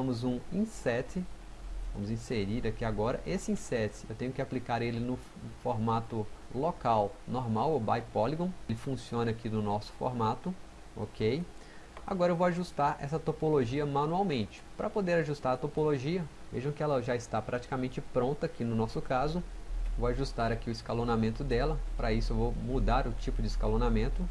Vamos um inset, vamos inserir aqui agora. Esse inset, eu tenho que aplicar ele no formato local normal, ou by polygon. Ele funciona aqui no nosso formato, ok? Agora eu vou ajustar essa topologia manualmente. Para poder ajustar a topologia, vejam que ela já está praticamente pronta aqui no nosso caso. Vou ajustar aqui o escalonamento dela. Para isso eu vou mudar o tipo de escalonamento.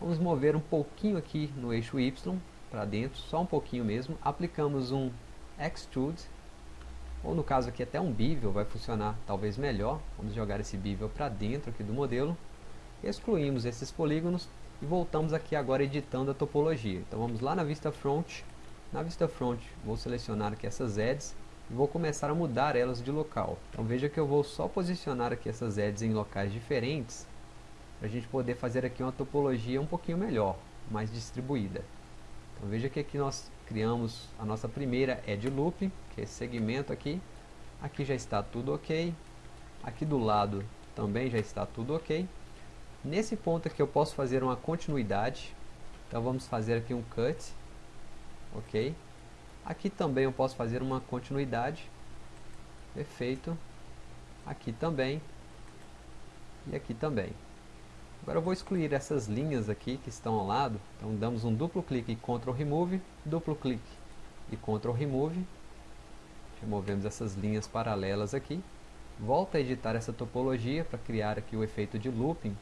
Vamos mover um pouquinho aqui no eixo Y para dentro, só um pouquinho mesmo. Aplicamos um Extrude, ou no caso aqui até um Bevel vai funcionar talvez melhor. Vamos jogar esse Bevel para dentro aqui do modelo. Excluímos esses polígonos e voltamos aqui agora editando a topologia. Então vamos lá na vista front. Na vista front vou selecionar aqui essas edges e vou começar a mudar elas de local. Então veja que eu vou só posicionar aqui essas edges em locais diferentes para a gente poder fazer aqui uma topologia um pouquinho melhor, mais distribuída. Então veja que aqui nós criamos a nossa primeira edge loop, que é esse segmento aqui. Aqui já está tudo ok. Aqui do lado também já está tudo ok. Nesse ponto aqui eu posso fazer uma continuidade. Então vamos fazer aqui um cut. Ok. Aqui também eu posso fazer uma continuidade. Perfeito. Aqui também. E aqui também. Agora eu vou excluir essas linhas aqui que estão ao lado. Então damos um duplo clique e Ctrl Remove, duplo clique e Ctrl Remove. Removemos essas linhas paralelas aqui. Volta a editar essa topologia para criar aqui o efeito de looping.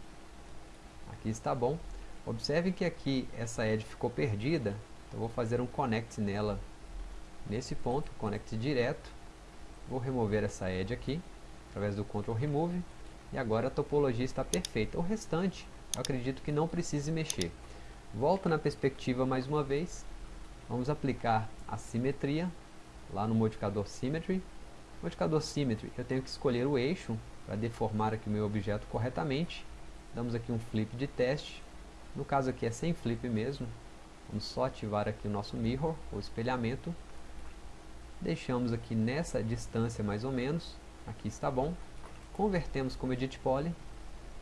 Aqui está bom. Observe que aqui essa edge ficou perdida. Então vou fazer um connect nela nesse ponto, connect direto. Vou remover essa edge aqui, através do Ctrl Remove. E agora a topologia está perfeita. O restante, eu acredito que não precise mexer. Volto na perspectiva mais uma vez. Vamos aplicar a simetria, lá no modificador Symmetry. Modificador Symmetry, eu tenho que escolher o eixo para deformar aqui o meu objeto corretamente. Damos aqui um flip de teste. No caso aqui é sem flip mesmo. Vamos só ativar aqui o nosso mirror, ou espelhamento deixamos aqui nessa distância mais ou menos, aqui está bom, convertemos como Edit Poly,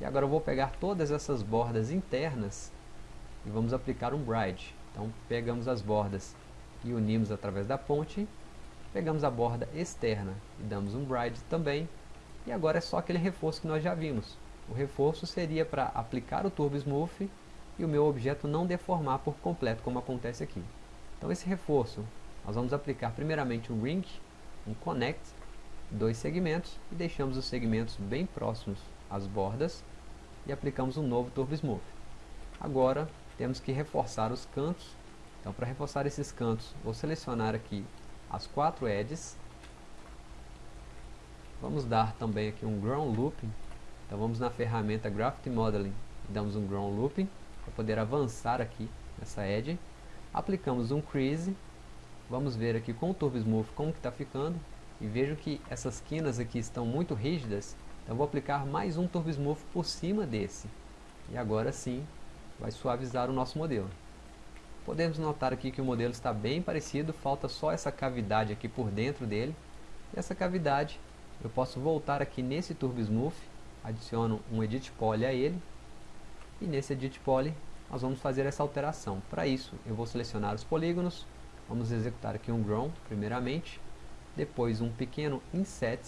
e agora eu vou pegar todas essas bordas internas e vamos aplicar um Bride. Então pegamos as bordas e unimos através da ponte, pegamos a borda externa e damos um Bride também, e agora é só aquele reforço que nós já vimos. O reforço seria para aplicar o Turbo Smooth e o meu objeto não deformar por completo, como acontece aqui. Então esse reforço nós vamos aplicar primeiramente um ring, um connect, dois segmentos e deixamos os segmentos bem próximos às bordas e aplicamos um novo Turbo Smooth. Agora temos que reforçar os cantos, então para reforçar esses cantos vou selecionar aqui as quatro edges, vamos dar também aqui um Ground Looping, então vamos na ferramenta Graphite Modeling e damos um Ground Looping para poder avançar aqui nessa edge, aplicamos um Crease. Vamos ver aqui com o Turbo Smooth como que está ficando. E vejo que essas quinas aqui estão muito rígidas. Então vou aplicar mais um Turbo Smooth por cima desse. E agora sim vai suavizar o nosso modelo. Podemos notar aqui que o modelo está bem parecido, falta só essa cavidade aqui por dentro dele. E essa cavidade eu posso voltar aqui nesse Turbo Smooth, adiciono um Edit Poly a ele. E nesse Edit Poly nós vamos fazer essa alteração. Para isso eu vou selecionar os polígonos, Vamos executar aqui um ground, primeiramente, depois um pequeno inset,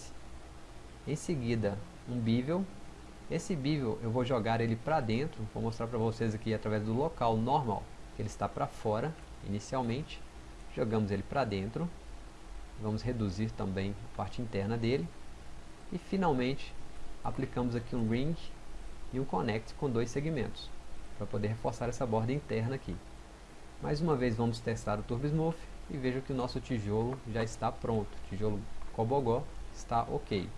em seguida um bevel. Esse bevel eu vou jogar ele para dentro, vou mostrar para vocês aqui através do local normal, ele está para fora inicialmente. Jogamos ele para dentro, vamos reduzir também a parte interna dele. E finalmente aplicamos aqui um ring e um connect com dois segmentos, para poder reforçar essa borda interna aqui. Mais uma vez vamos testar o Turbo Smooth e vejo que o nosso tijolo já está pronto. O tijolo Cobogó está ok.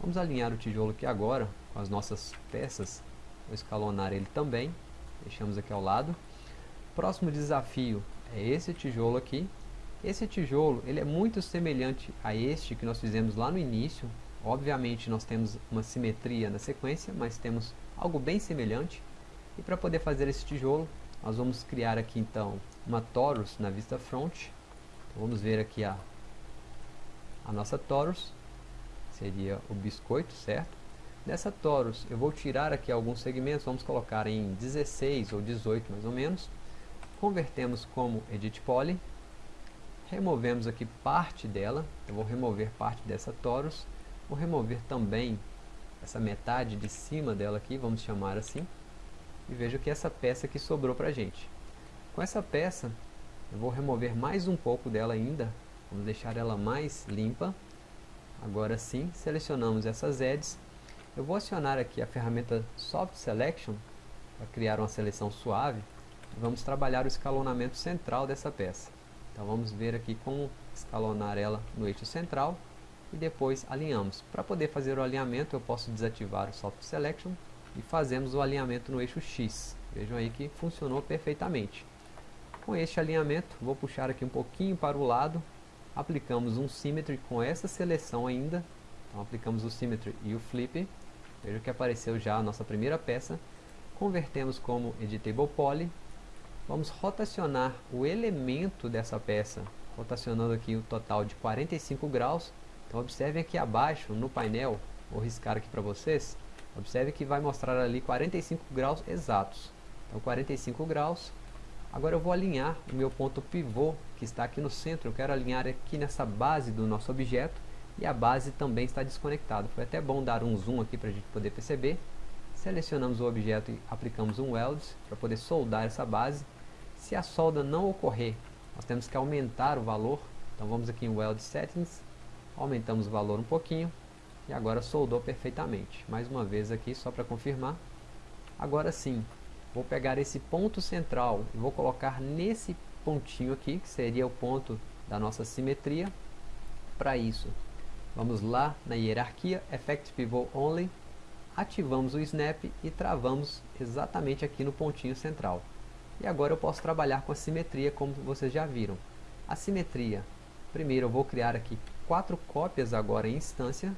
Vamos alinhar o tijolo aqui agora com as nossas peças. Vou escalonar ele também. Deixamos aqui ao lado. Próximo desafio é esse tijolo aqui. Esse tijolo ele é muito semelhante a este que nós fizemos lá no início. Obviamente nós temos uma simetria na sequência, mas temos algo bem semelhante. E para poder fazer esse tijolo, nós vamos criar aqui então uma torus na vista front. Então, vamos ver aqui a, a nossa torus, seria o biscoito, certo? Dessa torus eu vou tirar aqui alguns segmentos, vamos colocar em 16 ou 18 mais ou menos. Convertemos como edit poly, removemos aqui parte dela, eu vou remover parte dessa torus, vou remover também essa metade de cima dela aqui, vamos chamar assim, e veja que essa peça que sobrou para a gente. Com essa peça, eu vou remover mais um pouco dela ainda, vamos deixar ela mais limpa. Agora sim, selecionamos essas edges, eu vou acionar aqui a ferramenta Soft Selection, para criar uma seleção suave, vamos trabalhar o escalonamento central dessa peça. Então vamos ver aqui como escalonar ela no eixo central e depois alinhamos. Para poder fazer o alinhamento eu posso desativar o Soft Selection e fazemos o alinhamento no eixo X. Vejam aí que funcionou perfeitamente. Com este alinhamento. Vou puxar aqui um pouquinho para o lado, aplicamos um Symmetry com essa seleção ainda, então aplicamos o Symmetry e o Flip, veja que apareceu já a nossa primeira peça, convertemos como Editable Poly. Vamos rotacionar o elemento dessa peça, rotacionando aqui o total de 45 graus. Então observem aqui abaixo no painel, vou riscar aqui para vocês, observe que vai mostrar ali 45 graus exatos. Então 45 graus. Agora eu vou alinhar o meu ponto pivô, que está aqui no centro, eu quero alinhar aqui nessa base do nosso objeto, e a base também está desconectada. Foi até bom dar um zoom aqui para a gente poder perceber. Selecionamos o objeto e aplicamos um weld para poder soldar essa base. Se a solda não ocorrer, nós temos que aumentar o valor. Então vamos aqui em Weld Settings, aumentamos o valor um pouquinho e agora soldou perfeitamente. Mais uma vez aqui, só para confirmar. Agora sim, vou pegar esse ponto central e vou colocar nesse pontinho aqui, que seria o ponto da nossa simetria. Para isso, vamos lá na hierarquia, Effect Pivot Only, ativamos o Snap e travamos exatamente aqui no pontinho central. E agora eu posso trabalhar com a simetria, como vocês já viram. A simetria, primeiro eu vou criar aqui quatro cópias agora em instância.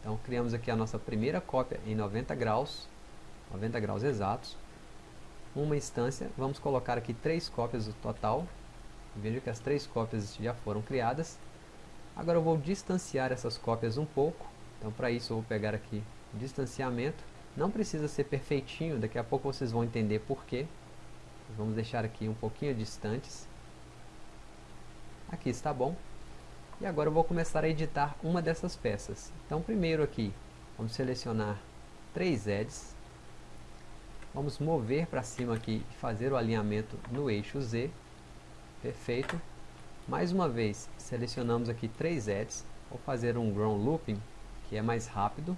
Então criamos aqui a nossa primeira cópia em 90 graus, 90 graus exatos. Uma instância, vamos colocar aqui três cópias no total. Veja que as três cópias já foram criadas. Agora eu vou distanciar essas cópias um pouco. Então para isso eu vou pegar aqui distanciamento. Não precisa ser perfeitinho, daqui a pouco vocês vão entender porquê. Vamos deixar aqui um pouquinho distantes. Aqui está bom. E agora eu vou começar a editar uma dessas peças. Então primeiro aqui, vamos selecionar três edges. Vamos mover para cima aqui e fazer o alinhamento no eixo Z. Perfeito. Mais uma vez, selecionamos aqui três edges. Vou fazer um ground looping, que é mais rápido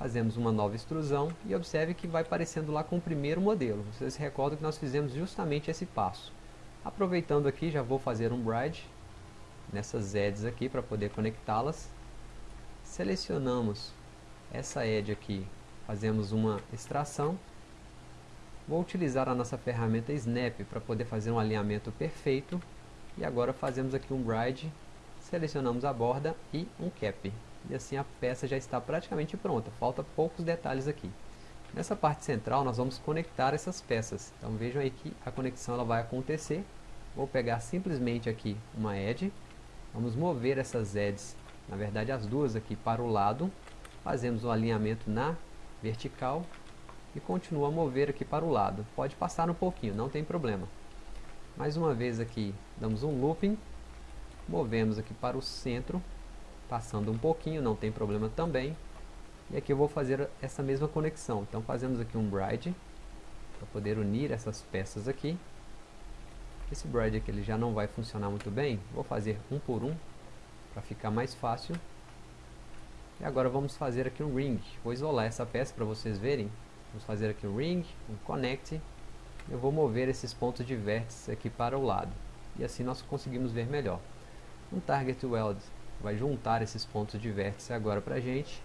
fazemos uma nova extrusão e observe que vai parecendo lá com o primeiro modelo. Vocês se recordam que nós fizemos justamente esse passo. Aproveitando aqui, já vou fazer um bride nessas edges aqui para poder conectá-las. Selecionamos essa edge aqui, fazemos uma extração. Vou utilizar a nossa ferramenta Snap para poder fazer um alinhamento perfeito. E agora fazemos aqui um bride, selecionamos a borda e um cap e assim a peça já está praticamente pronta, falta poucos detalhes aqui. Nessa parte central nós vamos conectar essas peças, então vejam aí que a conexão ela vai acontecer. Vou pegar simplesmente aqui uma edge, vamos mover essas edges, na verdade as duas aqui para o lado, fazemos o alinhamento na vertical e continua a mover aqui para o lado. Pode passar um pouquinho, não tem problema. Mais uma vez aqui, damos um looping, movemos aqui para o centro passando um pouquinho, não tem problema também. E aqui eu vou fazer essa mesma conexão. Então fazemos aqui um bride, para poder unir essas peças aqui. Esse bride aqui ele já não vai funcionar muito bem, vou fazer um por um, para ficar mais fácil. E agora vamos fazer aqui um ring, vou isolar essa peça para vocês verem. Vamos fazer aqui um ring, um connect. Eu vou mover esses pontos de vértice aqui para o lado. E assim nós conseguimos ver melhor. Um target weld vai juntar esses pontos de vértice agora para a gente.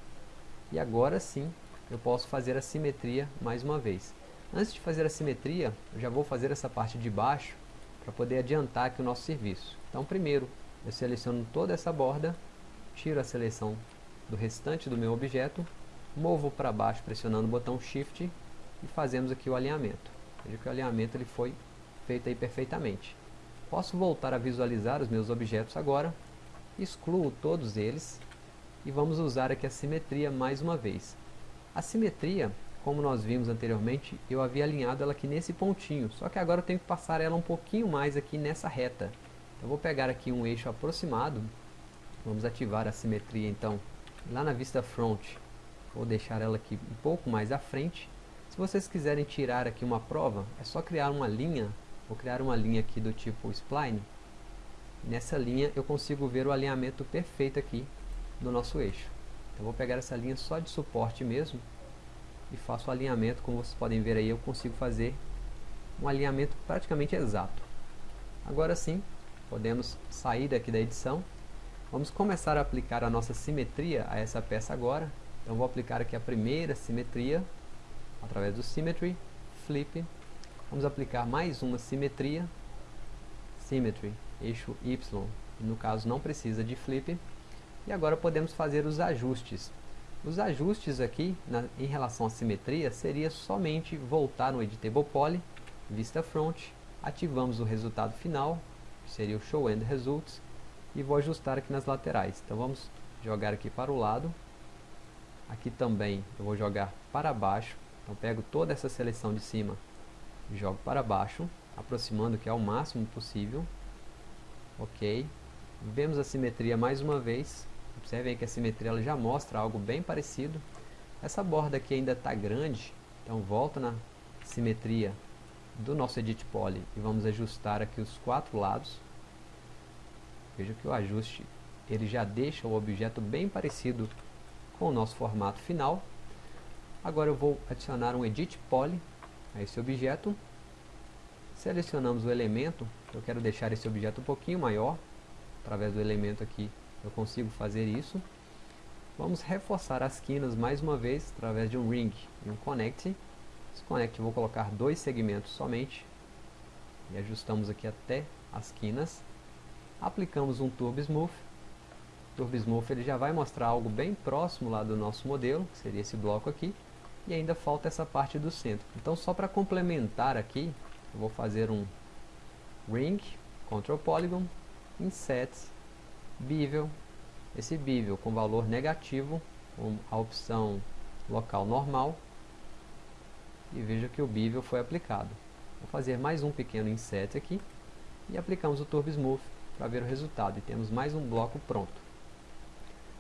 E agora sim, eu posso fazer a simetria mais uma vez. Antes de fazer a simetria, eu já vou fazer essa parte de baixo para poder adiantar aqui o nosso serviço. Então primeiro, eu seleciono toda essa borda, tiro a seleção do restante do meu objeto, movo para baixo pressionando o botão Shift e fazemos aqui o alinhamento. Veja que o alinhamento ele foi feito aí perfeitamente. Posso voltar a visualizar os meus objetos agora, excluo todos eles e vamos usar aqui a simetria mais uma vez. A simetria, como nós vimos anteriormente, eu havia alinhado ela aqui nesse pontinho, só que agora eu tenho que passar ela um pouquinho mais aqui nessa reta. Então Eu vou pegar aqui um eixo aproximado, vamos ativar a simetria então lá na vista front, vou deixar ela aqui um pouco mais à frente. Se vocês quiserem tirar aqui uma prova, é só criar uma linha, vou criar uma linha aqui do tipo spline. Nessa linha eu consigo ver o alinhamento perfeito aqui do nosso eixo. Então vou pegar essa linha só de suporte mesmo e faço o alinhamento, como vocês podem ver aí, eu consigo fazer um alinhamento praticamente exato. Agora sim, podemos sair daqui da edição. Vamos começar a aplicar a nossa simetria a essa peça agora. Então vou aplicar aqui a primeira simetria, através do Symmetry, Flip. Vamos aplicar mais uma simetria, Symmetry, eixo Y, no caso não precisa de Flip. E agora podemos fazer os ajustes. Os ajustes aqui, na, em relação à simetria, seria somente voltar no Editable Poly, vista front, ativamos o resultado final, que seria o Show End Results, e vou ajustar aqui nas laterais. Então vamos jogar aqui para o lado, aqui também eu vou jogar para baixo, então pego toda essa seleção de cima e jogo para baixo, aproximando que é o máximo possível, ok, vemos a simetria mais uma vez, observem que a simetria ela já mostra algo bem parecido, essa borda aqui ainda está grande, então volta na simetria do nosso Edit Poly e vamos ajustar aqui os quatro lados. Veja que o ajuste ele já deixa o objeto bem parecido com o nosso formato final. Agora eu vou adicionar um Edit Poly a esse objeto. Selecionamos o elemento, eu quero deixar esse objeto um pouquinho maior. Através do elemento aqui eu consigo fazer isso. Vamos reforçar as quinas mais uma vez através de um Ring e um Connect. Desconect, vou colocar dois segmentos somente. E ajustamos aqui até as quinas. Aplicamos um Turbo Smooth. O Turbo Smooth ele já vai mostrar algo bem próximo lá do nosso modelo, que seria esse bloco aqui. E ainda falta essa parte do centro. Então só para complementar aqui, eu vou fazer um Ring, Control Polygon, Inset, Bevel. Esse Bevel com valor negativo, com a opção local normal e veja que o bevel foi aplicado. Vou fazer mais um pequeno inset aqui e aplicamos o Turbo Smooth para ver o resultado e temos mais um bloco pronto.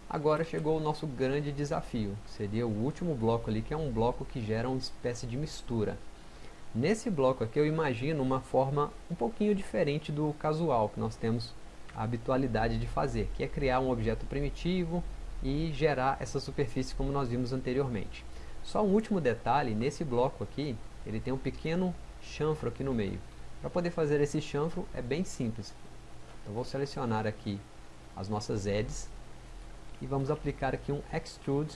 Agora chegou o nosso grande desafio, seria o último bloco ali que é um bloco que gera uma espécie de mistura. Nesse bloco aqui eu imagino uma forma um pouquinho diferente do casual que nós temos a habitualidade de fazer, que é criar um objeto primitivo e gerar essa superfície como nós vimos anteriormente. Só um último detalhe, nesse bloco aqui, ele tem um pequeno chanfro aqui no meio. Para poder fazer esse chanfro é bem simples. Eu vou selecionar aqui as nossas edges e vamos aplicar aqui um extrude.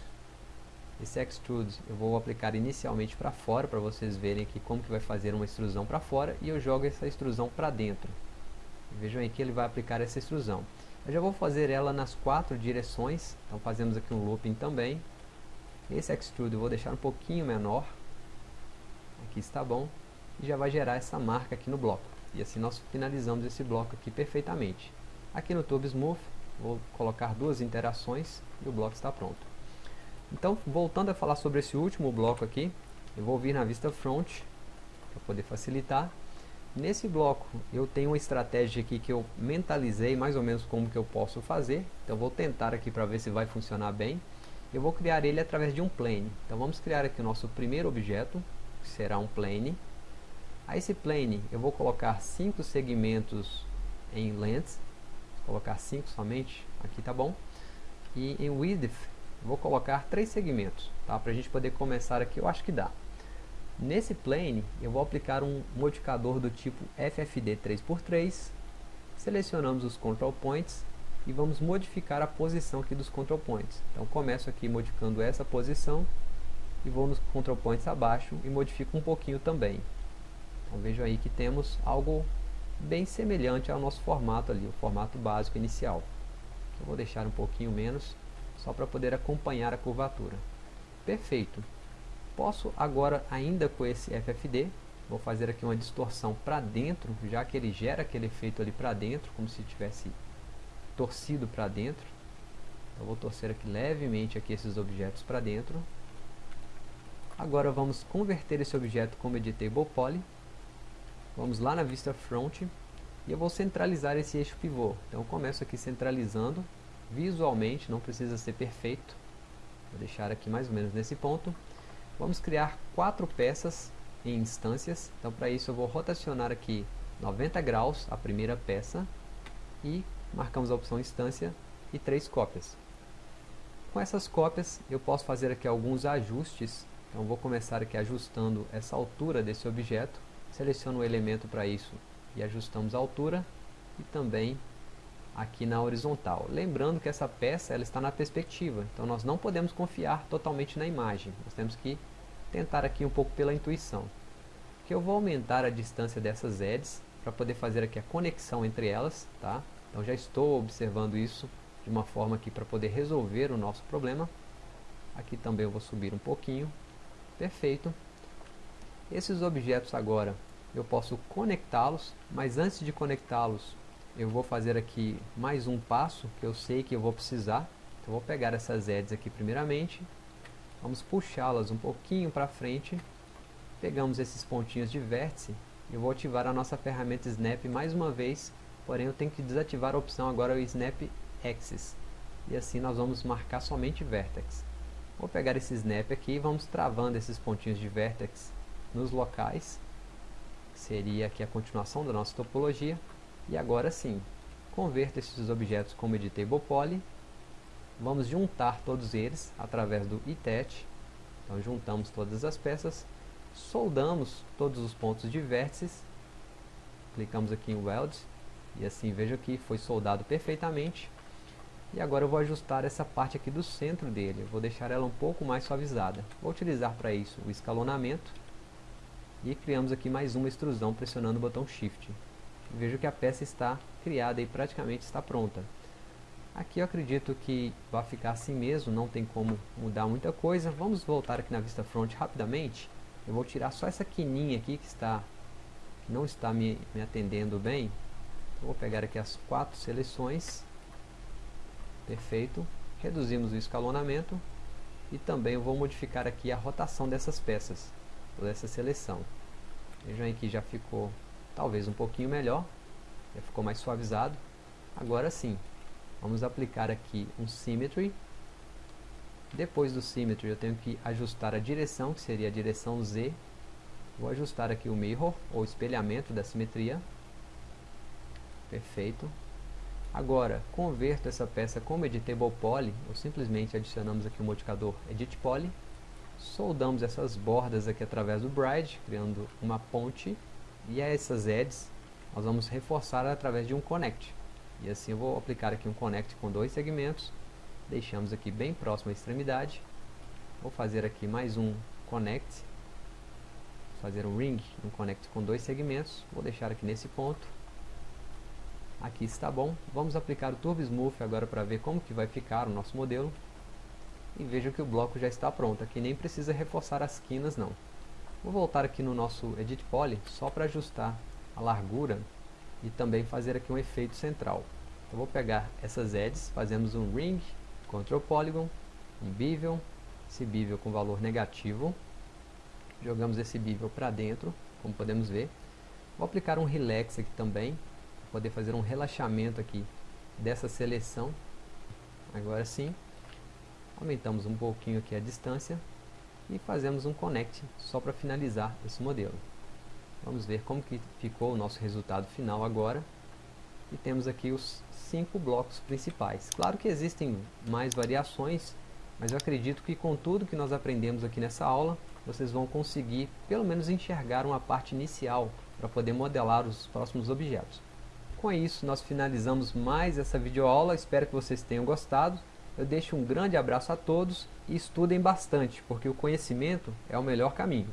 Esse extrude eu vou aplicar inicialmente para fora para vocês verem aqui como que vai fazer uma extrusão para fora e eu jogo essa extrusão para dentro. Vejam aí que ele vai aplicar essa extrusão. Eu já vou fazer ela nas quatro direções, então fazemos aqui um looping também. Esse extrude eu vou deixar um pouquinho menor. Aqui está bom. E já vai gerar essa marca aqui no bloco. E assim nós finalizamos esse bloco aqui perfeitamente. Aqui no Turbo Smooth, vou colocar duas interações e o bloco está pronto. Então, voltando a falar sobre esse último bloco aqui, eu vou vir na vista front, para poder facilitar. Nesse bloco, eu tenho uma estratégia aqui que eu mentalizei mais ou menos como que eu posso fazer. Então, vou tentar aqui para ver se vai funcionar bem eu vou criar ele através de um plane. Então vamos criar aqui o nosso primeiro objeto, que será um plane. A esse plane eu vou colocar cinco segmentos em length, colocar cinco somente, aqui tá bom. E em width vou colocar três segmentos, tá? Para a gente poder começar aqui, eu acho que dá. Nesse plane eu vou aplicar um modificador do tipo FFD 3x3, selecionamos os control points e vamos modificar a posição aqui dos control points. Então começo aqui modificando essa posição e vou nos control points abaixo e modifico um pouquinho também. Então vejam aí que temos algo bem semelhante ao nosso formato ali, o formato básico inicial. Eu vou deixar um pouquinho menos, só para poder acompanhar a curvatura. Perfeito. Posso agora, ainda com esse FFD, vou fazer aqui uma distorção para dentro, já que ele gera aquele efeito ali para dentro, como se tivesse torcido para dentro. Eu vou torcer aqui levemente aqui esses objetos para dentro. Agora vamos converter esse objeto como Editable Poly. Vamos lá na vista front E eu vou centralizar esse eixo pivô. Então começo aqui centralizando visualmente, não precisa ser perfeito. Vou deixar aqui mais ou menos nesse ponto. Vamos criar quatro peças em instâncias. Então para isso eu vou rotacionar aqui 90 graus a primeira peça e marcamos a opção instância e três cópias. Com essas cópias eu posso fazer aqui alguns ajustes. Então vou começar aqui ajustando essa altura desse objeto. Seleciono o elemento para isso e ajustamos a altura e também aqui na horizontal. Lembrando que essa peça ela está na perspectiva, então nós não podemos confiar totalmente na imagem. Nós temos que tentar aqui um pouco pela intuição. Que eu vou aumentar a distância dessas edges para poder fazer aqui a conexão entre elas, tá? Então já estou observando isso de uma forma aqui para poder resolver o nosso problema. Aqui também eu vou subir um pouquinho. Perfeito. Esses objetos agora eu posso conectá-los, mas antes de conectá-los eu vou fazer aqui mais um passo que eu sei que eu vou precisar. Então vou pegar essas edges aqui primeiramente, vamos puxá-las um pouquinho para frente, pegamos esses pontinhos de vértice e vou ativar a nossa ferramenta Snap mais uma vez, porém eu tenho que desativar a opção agora o Snap Axis. E assim nós vamos marcar somente Vertex. Vou pegar esse Snap aqui e vamos travando esses pontinhos de Vertex nos locais. Seria aqui a continuação da nossa topologia. E agora sim, converta esses objetos como Editable Poly. Vamos juntar todos eles através do ITET. Então juntamos todas as peças, soldamos todos os pontos de vértices, clicamos aqui em Weld e assim veja que foi soldado perfeitamente. E agora eu vou ajustar essa parte aqui do centro dele, eu vou deixar ela um pouco mais suavizada. Vou utilizar para isso o escalonamento e criamos aqui mais uma extrusão pressionando o botão Shift. Vejo que a peça está criada e praticamente está pronta. Aqui eu acredito que vai ficar assim mesmo, não tem como mudar muita coisa. Vamos voltar aqui na vista front rapidamente. Eu vou tirar só essa quininha aqui que está que não está me, me atendendo bem. vou pegar aqui as quatro seleções. Perfeito. Reduzimos o escalonamento. E também vou modificar aqui a rotação dessas peças, dessa seleção. Vejam aí que já ficou talvez um pouquinho melhor, já ficou mais suavizado. Agora sim, vamos aplicar aqui um Symmetry. Depois do Symmetry eu tenho que ajustar a direção, que seria a direção Z. Vou ajustar aqui o Mirror, ou espelhamento da simetria. Perfeito. Agora, converto essa peça como Editable Poly, ou simplesmente adicionamos aqui o modificador Edit Poly. Soldamos essas bordas aqui através do Bride, criando uma ponte e essas edges nós vamos reforçar através de um connect. E assim eu vou aplicar aqui um connect com dois segmentos. Deixamos aqui bem próximo à extremidade. Vou fazer aqui mais um connect. Fazer um ring, um connect com dois segmentos. Vou deixar aqui nesse ponto. Aqui está bom. Vamos aplicar o Turbo Smooth agora para ver como que vai ficar o nosso modelo. E vejam que o bloco já está pronto. Aqui nem precisa reforçar as quinas não. Vou voltar aqui no nosso Edit Poly só para ajustar a largura e também fazer aqui um efeito central. Eu vou pegar essas edges, fazemos um Ring, Ctrl Polygon, um Bevel, esse Bevel com valor negativo. Jogamos esse Bevel para dentro, como podemos ver. Vou aplicar um Relax aqui também, para poder fazer um relaxamento aqui dessa seleção. Agora sim, aumentamos um pouquinho aqui a distância e fazemos um connect só para finalizar esse modelo. Vamos ver como que ficou o nosso resultado final agora. E temos aqui os cinco blocos principais. Claro que existem mais variações, mas eu acredito que com tudo que nós aprendemos aqui nessa aula, vocês vão conseguir pelo menos enxergar uma parte inicial para poder modelar os próximos objetos. Com isso, nós finalizamos mais essa videoaula, espero que vocês tenham gostado. Eu deixo um grande abraço a todos e estudem bastante, porque o conhecimento é o melhor caminho.